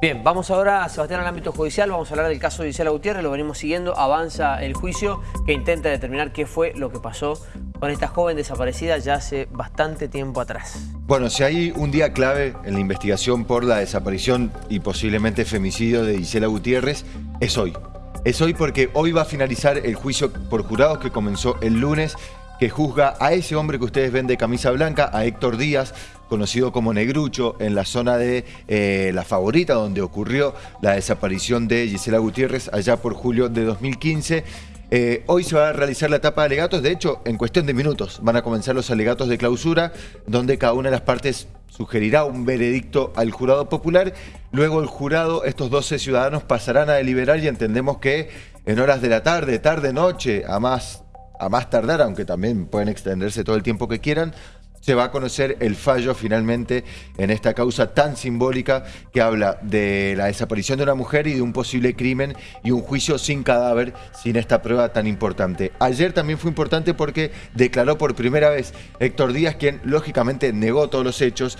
Bien, vamos ahora a Sebastián al ámbito judicial, vamos a hablar del caso de Gisela Gutiérrez, lo venimos siguiendo, avanza el juicio que intenta determinar qué fue lo que pasó con esta joven desaparecida ya hace bastante tiempo atrás. Bueno, si hay un día clave en la investigación por la desaparición y posiblemente femicidio de Gisela Gutiérrez, es hoy. Es hoy porque hoy va a finalizar el juicio por jurados que comenzó el lunes que juzga a ese hombre que ustedes ven de camisa blanca, a Héctor Díaz, conocido como Negrucho, en la zona de eh, La Favorita, donde ocurrió la desaparición de Gisela Gutiérrez allá por julio de 2015. Eh, hoy se va a realizar la etapa de alegatos, de hecho, en cuestión de minutos van a comenzar los alegatos de clausura, donde cada una de las partes sugerirá un veredicto al jurado popular. Luego el jurado, estos 12 ciudadanos pasarán a deliberar y entendemos que en horas de la tarde, tarde, noche, a más a más tardar, aunque también pueden extenderse todo el tiempo que quieran, se va a conocer el fallo finalmente en esta causa tan simbólica que habla de la desaparición de una mujer y de un posible crimen y un juicio sin cadáver, sin esta prueba tan importante. Ayer también fue importante porque declaró por primera vez Héctor Díaz, quien lógicamente negó todos los hechos,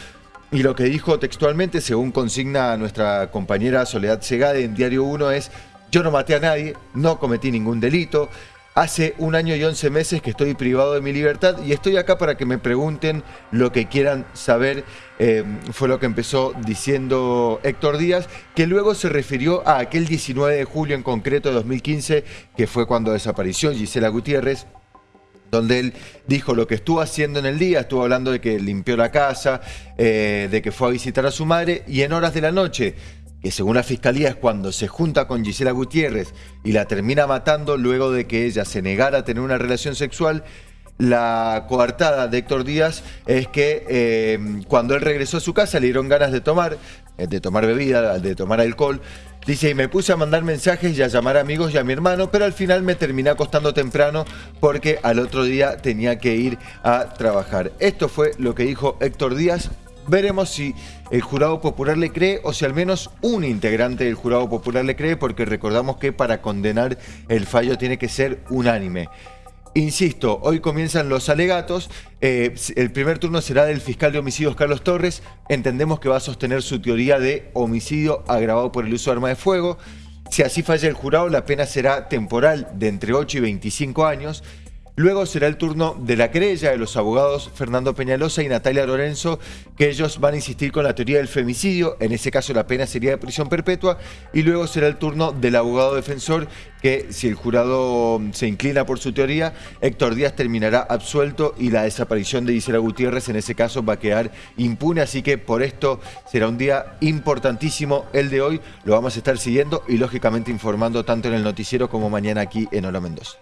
y lo que dijo textualmente, según consigna nuestra compañera Soledad Segade en Diario 1, es yo no maté a nadie, no cometí ningún delito, Hace un año y once meses que estoy privado de mi libertad y estoy acá para que me pregunten lo que quieran saber. Eh, fue lo que empezó diciendo Héctor Díaz, que luego se refirió a aquel 19 de julio en concreto de 2015, que fue cuando desapareció Gisela Gutiérrez, donde él dijo lo que estuvo haciendo en el día, estuvo hablando de que limpió la casa, eh, de que fue a visitar a su madre, y en horas de la noche que según la fiscalía es cuando se junta con Gisela Gutiérrez y la termina matando luego de que ella se negara a tener una relación sexual, la coartada de Héctor Díaz es que eh, cuando él regresó a su casa le dieron ganas de tomar, eh, de tomar bebida, de tomar alcohol. Dice, y me puse a mandar mensajes y a llamar amigos y a mi hermano, pero al final me terminé acostando temprano porque al otro día tenía que ir a trabajar. Esto fue lo que dijo Héctor Díaz Veremos si el jurado popular le cree o si al menos un integrante del jurado popular le cree porque recordamos que para condenar el fallo tiene que ser unánime. Insisto, hoy comienzan los alegatos. Eh, el primer turno será del fiscal de homicidios Carlos Torres. Entendemos que va a sostener su teoría de homicidio agravado por el uso de arma de fuego. Si así falla el jurado, la pena será temporal de entre 8 y 25 años. Luego será el turno de la querella de los abogados Fernando Peñalosa y Natalia Lorenzo, que ellos van a insistir con la teoría del femicidio, en ese caso la pena sería de prisión perpetua, y luego será el turno del abogado defensor, que si el jurado se inclina por su teoría, Héctor Díaz terminará absuelto y la desaparición de Gisela Gutiérrez en ese caso va a quedar impune, así que por esto será un día importantísimo el de hoy, lo vamos a estar siguiendo y lógicamente informando tanto en el noticiero como mañana aquí en Hola Mendoza.